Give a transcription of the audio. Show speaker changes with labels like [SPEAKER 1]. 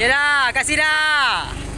[SPEAKER 1] Ya dah, kasih dah.